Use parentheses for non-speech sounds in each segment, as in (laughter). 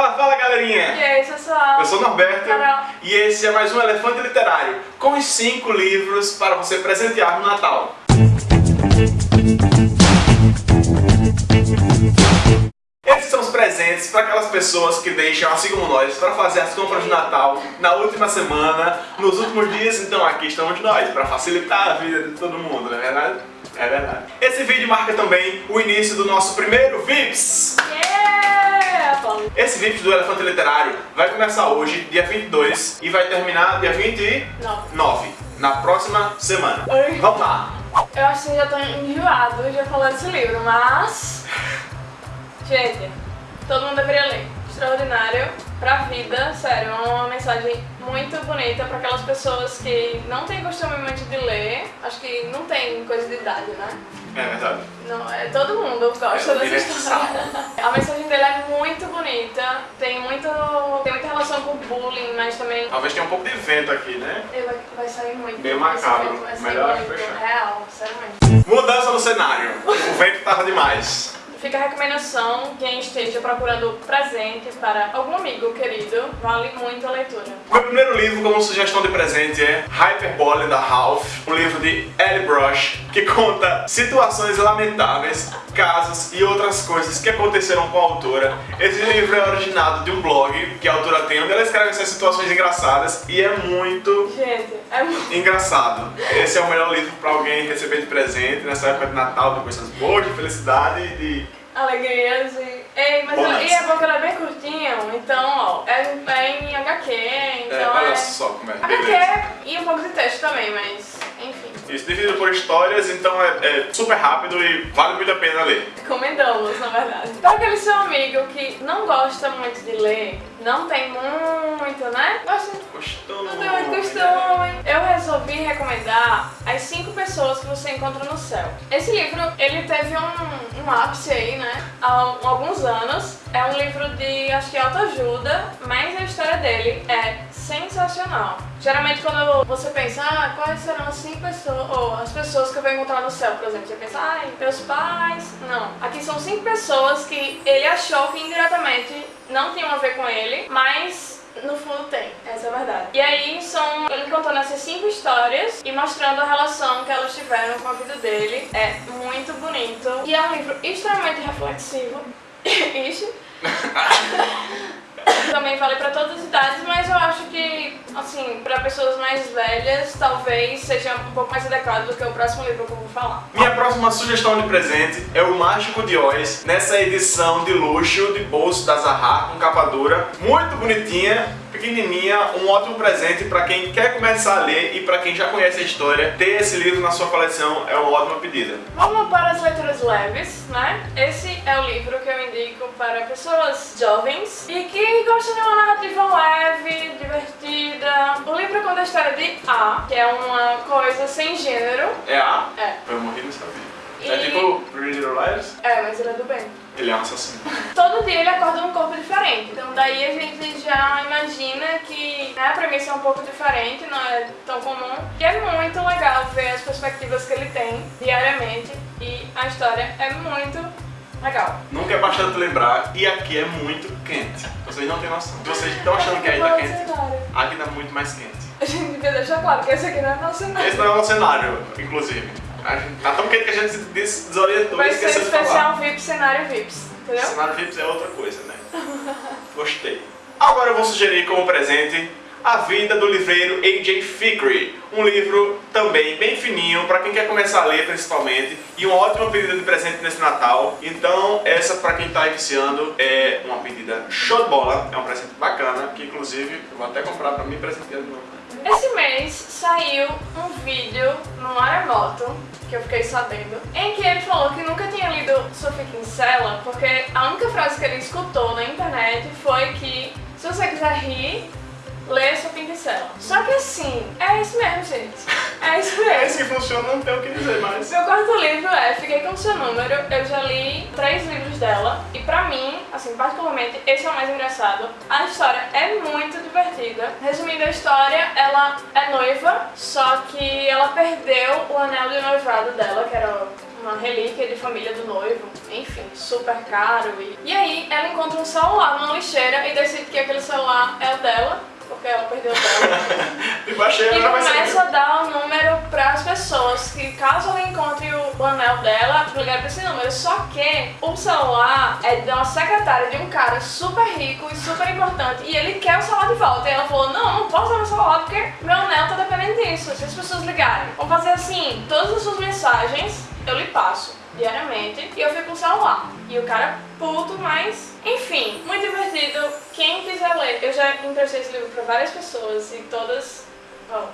Fala, fala galerinha! E aí, pessoal? Eu sou o Norberto Carol. e esse é mais um Elefante Literário com os 5 livros para você presentear no Natal. Esses são os presentes para aquelas pessoas que deixam, assim como nós, para fazer as compras de Natal na última semana, nos últimos dias. Então aqui estamos nós, para facilitar a vida de todo mundo, não é verdade? É verdade. Esse vídeo marca também o início do nosso primeiro VIPS. Yeah! Esse VIPS do Elefante Literário vai começar hoje, dia 22, e vai terminar dia 29, Não. na próxima semana. Oi. Vamos lá! Eu acho que já tô enjoado de falar desse livro, mas... Gente, todo mundo deveria ler. Extraordinário pra vida, sério, é uma mensagem muito bonita pra aquelas pessoas que não têm costume muito de ler. Acho que não tem coisa de idade, né? É verdade. Não, é, todo mundo gosta É dessa história. (laughs) A mensagem dele é muito bonita, tem, muito, tem muita relação com bullying, mas também Talvez tenha um pouco de vento aqui, né? ele vai, vai sair muito. Bem macabro. Melhor muito. fechar. Real, sério Mudança no cenário. O vento tava demais. Fica a recomendação, quem esteja procurando presente para algum amigo querido, vale muito a leitura. Meu primeiro livro como sugestão de presente é Hyperbole da Ralph, um livro de Ellie Brush, que conta situações lamentáveis, casos e outras coisas que aconteceram com a autora. Esse livro é originado de um blog que a autora tem, onde ela escreve essas situações engraçadas e é muito Gente, é muito... engraçado. Esse é o melhor livro para alguém receber de presente nessa época de Natal, de coisas boas, de felicidade e de... Alegrias e... Ei, mas ele- e é ele é bem curtinho, então, ó, é, é em HQ, É, então olha é... só como é. HQ beleza. e um pouco de texto também, mas. Isso dividido por histórias, então é, é super rápido e vale muito a pena ler. Recomendamos, na verdade. Para aquele seu amigo que não gosta muito de ler, não tem muito, né? Gosta Gostou? não tem muito costume. Eu resolvi recomendar As Cinco Pessoas que Você Encontra no Céu. Esse livro, ele teve um, um ápice aí, né? Há alguns anos. É um livro de, acho que autoajuda, mas a história dele é sensacional. Geralmente quando você pensa, ah, quais serão as cinco pessoas, ou as pessoas que eu vou encontrar no céu, por exemplo, você pensa, ai, meus pais. Não. Aqui são cinco pessoas que ele achou que indiretamente não tinham a ver com ele, mas no fundo tem, essa é a verdade. E aí são ele contando essas cinco histórias e mostrando a relação que elas tiveram com a vida dele. É muito bonito. E é um livro extremamente reflexivo. (laughs) Ixi. (laughs) Também vale pra todas as idades, mas eu acho que, assim, pra pessoas mais velhas, talvez seja um pouco mais adequado do que o próximo livro que eu vou falar. Minha próxima sugestão de presente é o Mágico de Oz, nessa edição de luxo de bolso da Zahar com capa dura, muito bonitinha, pequenininha, um ótimo presente para quem quer começar a ler e para quem já conhece a história, ter esse livro na sua coleção é uma ótima pedida. Vamos para as leituras leves, né? Esse é o livro que eu indico para pessoas jovens e que gostam de uma narrativa leve, divertida. O livro conta a história de A, que é uma coisa sem gênero. É a? É. Eu morri no saber. E- É tipo Pretty Little Liars? É, mas ele é do bem. Ele é um assassino. Todo dia ele acorda num corpo diferente. Então daí a gente já imagina que né, a premissa é um pouco diferente, não é tão comum. E é muito legal ver as perspectivas que ele tem diariamente. E a história é muito legal. Nunca é bastante lembrar e aqui é muito quente. Vocês não têm noção. Vocês estão achando que aí tá Bom quente? Aqui tá muito mais quente. A gente devia deixar claro que esse aqui não é nosso cenário. Esse não é o nosso cenário, inclusive. Gente- Tá tão quente que a gente des- desorientou Vai e ser esqueceu de falar. especial VIP, cenário VIPs, entendeu? Cenário VIPs é outra coisa, né? (laughs) Gostei. Agora eu vou sugerir como presente A Vida do Livreiro A.J. Fickery. Um livro também bem fininho, para quem quer começar a ler principalmente, e uma ótima pedida de presente nesse Natal. Então, essa para quem está iniciando é uma pedida show de bola, é um presente inclusive vou até comprar para mim presentear de novo. Esse mês saiu um vídeo no Maremoto, que eu fiquei sabendo, em que ele falou que nunca tinha lido Sophie Kinsella, porque a única frase que ele escutou na internet foi que se você quiser rir, lê Sophie Kinsella. Só que assim, é isso mesmo, gente. É isso É mesmo. esse que funciona, não tem o que dizer mais. Meu quarto livro é Fiquei com seu número. Eu já li três livros dela e pra mim, assim, particularmente, esse é o mais engraçado. A história é muito divertida. Resumindo a história, ela é noiva, só que ela perdeu o anel de noivado dela, que era uma relíquia de família do noivo, enfim, super caro. E, e aí ela encontra um celular numa lixeira e decide que aquele celular é o dela, porque ela perdeu o dela. (laughs) E baixei E começa a dar o número para as pessoas, que caso ela encontre o, o anel dela, ligar para esse número. Só que o celular é de uma secretária de um cara super rico e super importante, e ele quer o celular de volta. E ela falou, não, não posso dar meu celular porque meu anel tá dependendo disso, se as pessoas ligarem. Vamos fazer assim, todas as suas mensagens eu lhe passo diariamente e eu fico com o celular. E o cara puto, mas enfim, muito divertido. Quem quiser ler, eu já emprestei esse livro para várias pessoas e todas ó,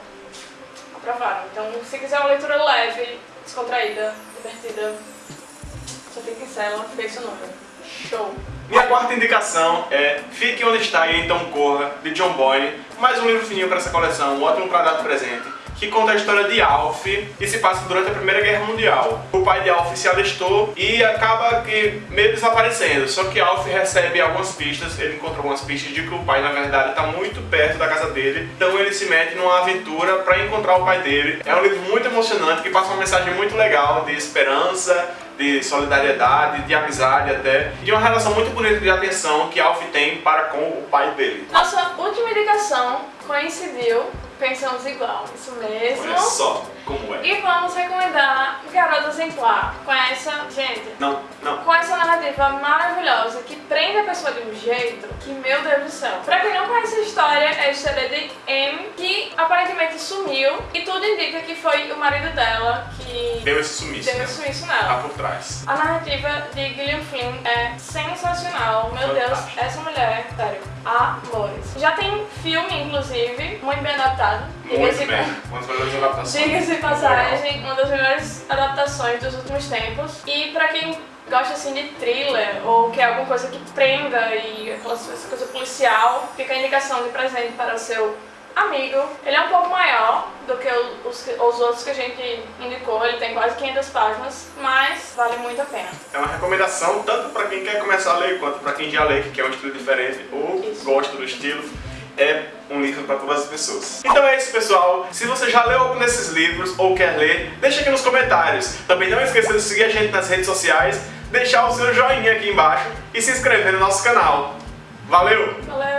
aprovaram. Então, se quiser uma leitura leve, descontraída, divertida, só fica em cela, vê seu número. Show! Minha quarta indicação é Fique Onde Está e Então Corra, de John Boyne. Mais um livro fininho para essa coleção, um ótimo para dar de presente, que conta a história de Alf e se passa durante a Primeira Guerra Mundial. O pai de Alf se alistou e acaba que meio desaparecendo, só que Alf recebe algumas pistas, ele encontra algumas pistas de que o pai na verdade está muito perto da casa dele, então ele se mete numa aventura para encontrar o pai dele. É um livro muito emocionante que passa uma mensagem muito legal de esperança, de solidariedade, de amizade até, e de uma relação muito bonita de atenção que Alf tem para com o pai dele. Nossa última indicação coincidiu, pensamos igual, isso mesmo. Olha só como é. E vamos recomendar Garota Exemplar com essa, gente, Não, não. com essa narrativa maravilhosa que prende a pessoa de um jeito que, meu Deus do céu. Pra quem não conhece a história, é a história de M, que aparentemente sumiu e tudo indica que foi o marido dela Deu esse sumiço, deu né? esse sumiço Tá nela. por trás. A narrativa de Gillian Flynn é sensacional. Meu Deus, Fantástico. essa mulher, sério, amores. Já tem filme, inclusive, muito bem adaptado. Muito bem. Uma das melhores adaptações. Diga-se passagem, uma das melhores adaptações dos últimos tempos. E pra quem gosta assim de thriller ou quer alguma coisa que prenda e essa coisa policial, fica a indicação de presente para o seu amigo. Ele é um pouco maior do que o- os, os outros que a gente indicou, ele tem quase 500 páginas, mas vale muito a pena. É uma recomendação tanto para quem quer começar a ler quanto para quem já lê, que quer um estilo diferente ou Isso. gosta do estilo. É um livro para todas as pessoas. Então é isso, pessoal. Se você já leu algum desses livros ou quer ler, deixa aqui nos comentários. Também não esqueça de seguir a gente nas redes sociais, deixar o seu joinha aqui embaixo e se inscrever no nosso canal. Valeu! Valeu!